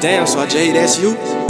Damn, so I J, that's you?